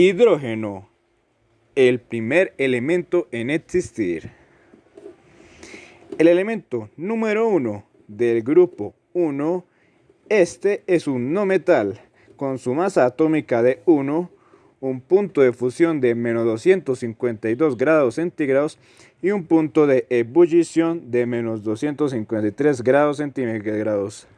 Hidrógeno, el primer elemento en existir. El elemento número 1 del grupo 1, este es un no metal con su masa atómica de 1, un punto de fusión de menos 252 grados centígrados y un punto de ebullición de menos 253 grados centígrados.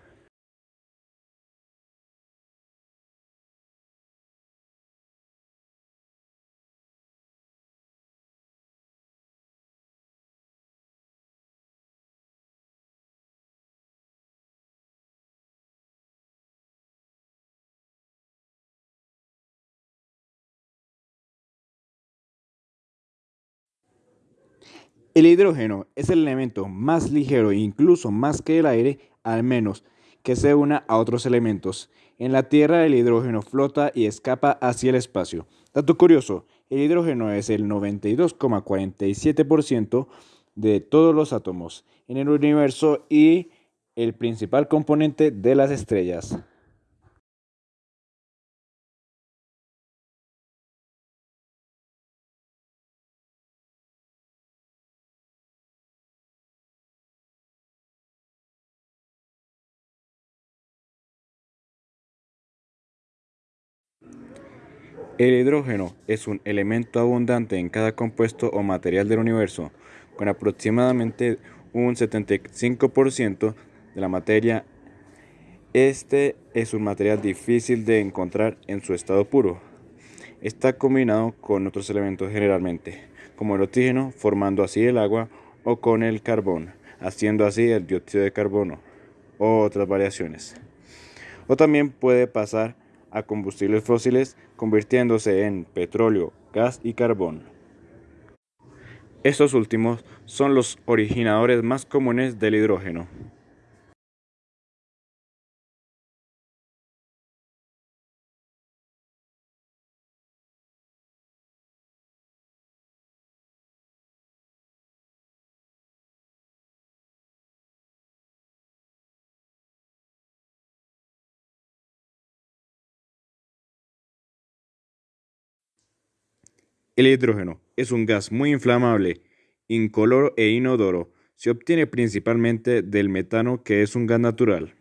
El hidrógeno es el elemento más ligero e incluso más que el aire, al menos que se una a otros elementos. En la Tierra el hidrógeno flota y escapa hacia el espacio. Dato curioso, el hidrógeno es el 92,47% de todos los átomos en el universo y el principal componente de las estrellas. El hidrógeno es un elemento abundante en cada compuesto o material del universo, con aproximadamente un 75% de la materia. Este es un material difícil de encontrar en su estado puro. Está combinado con otros elementos generalmente, como el oxígeno, formando así el agua, o con el carbón, haciendo así el dióxido de carbono, o otras variaciones. O también puede pasar a combustibles fósiles convirtiéndose en petróleo, gas y carbón. Estos últimos son los originadores más comunes del hidrógeno. El hidrógeno es un gas muy inflamable, incoloro e inodoro. Se obtiene principalmente del metano que es un gas natural.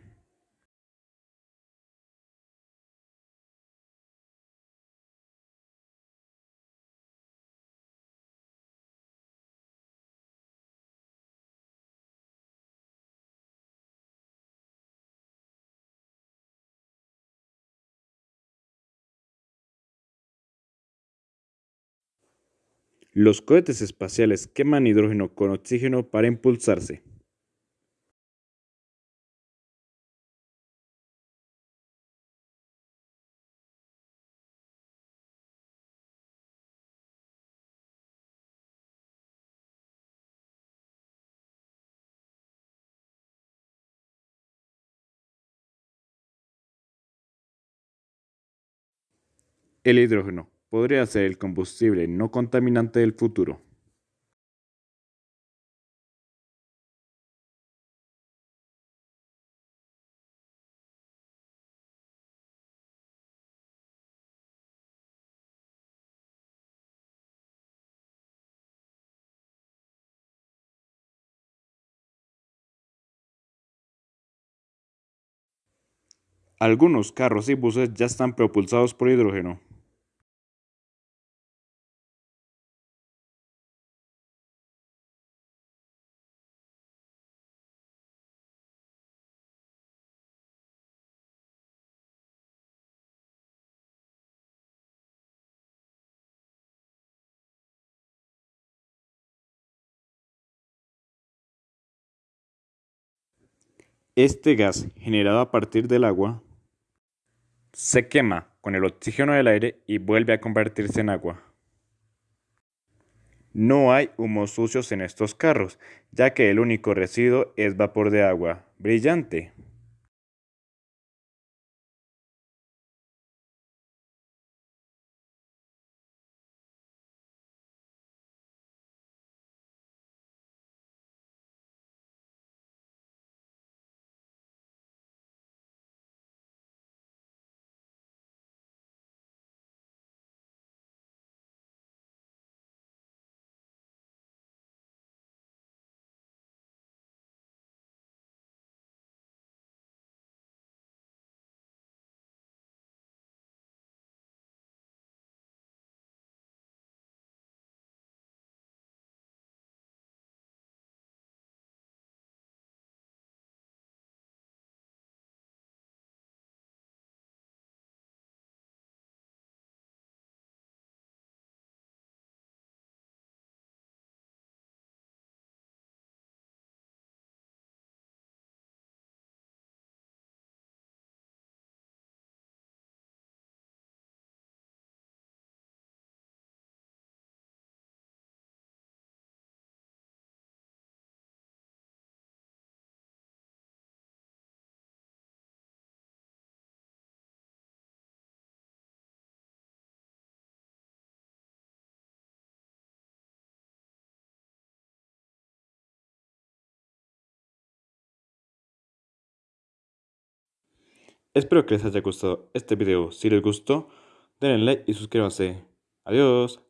Los cohetes espaciales queman hidrógeno con oxígeno para impulsarse. El hidrógeno podría ser el combustible no contaminante del futuro. Algunos carros y buses ya están propulsados por hidrógeno. Este gas, generado a partir del agua, se quema con el oxígeno del aire y vuelve a convertirse en agua. No hay humos sucios en estos carros, ya que el único residuo es vapor de agua, brillante. Espero que les haya gustado este video. Si les gustó, denle like y suscríbanse. Adiós.